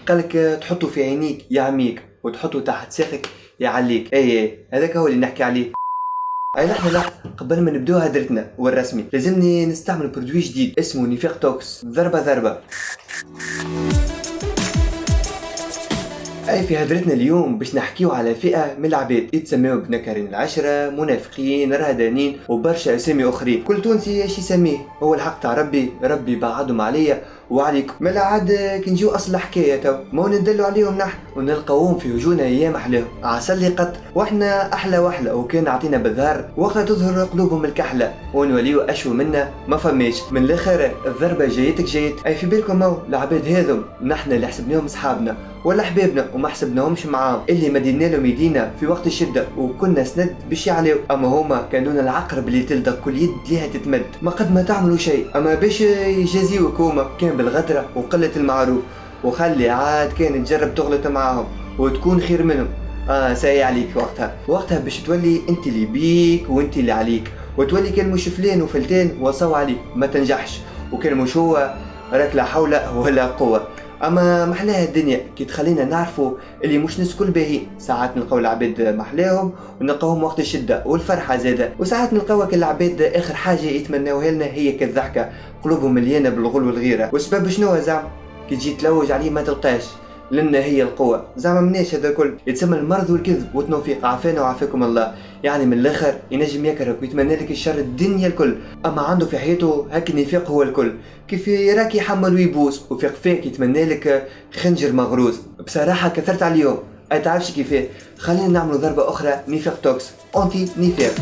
قالك تحطه في عينيك يعميك وتحطه تحت ساقك يعليك. اي اي هذاك هو اللي نحكي عليه. اي لحظة لحظة قبل ما نبدو هدرتنا والرسمي لازمني نستعمل produit جديد اسمه نيفيق توكس. ضربة ضربة. اي في هدرتنا اليوم باش نحكيو على فئة من العباد يتسميو بنكرين العشرة منافقين رهدانين وبرشا أسامي أخرين. كل تونسي إيش يسميه؟ هو الحق تاع ربي ربي بعدهم عليا وعليكم ملا عاد كي نجيو أصل الحكاية تو. ما ندلوا عليهم نحن؟ ونلقاوهم في وجوهنا أيام احلاهم عسل قط وإحنا أحلى وحله وكان عطينا بالظهر وقتها تظهر قلوبهم الكحلة. ونوليو أشو منا ما فماش. من الآخر الضربة جايتك جايت. أي في بالكم هو العباد هذم. نحن اللي حسبناهم أصحابنا ولا حبابنا وما حسبناهمش معاهم. اللي مدينا لهم يدينا في وقت الشدة وكنا سند باش يعليو أما هما كانوا العقرب اللي تلدغ كل يد ليها تتمد. ما قد ما تعملوا شيء. أما باش يجازيوك هما كان بالغدرة وقلة المعروف. وخلي عاد كان تجرب تغلط معاهم وتكون خير منهم. آه ساي عليك وقتها. وقتها باش تولي أنت اللي بيك وأنت اللي عليك. وتولي كان مش فلان وفلتان وصوا عليك. ما تنجحش. وكان مش هو راك لا حول ولا قوة. أما محلاها الدنيا كي تخلينا نعرفوا اللي مش ناس كل باهي. ساعات نلقاو العباد محلاهم ونلقاوهم وقت الشدة والفرحة زادة. وساعات نلقاو العباد آخر حاجة يتمناوها لنا هي كالضحكة قلوبهم مليانة بالغل والغيرة. والسبب شنو زعما كي تجي تلوج عليه ما تلقاش. لنا هي القوة. زعما مناش هذا الكل. يتسمى المرض والكذب والتوفيق عافانا وعافاكم الله. يعني من الآخر ينجم يكرهك ويتمنى لك الشر الدنيا الكل. أما عنده في حياته هاك النفاق هو الكل. كيف يراك يحمل ويبوس وفي قفاك يتمنى لك خنجر مغروز بصراحة كثرت على اليوم اي تعرفش كيفاه. خلينا نعملوا ضربة أخرى. نفاق توكس. انتي نفاق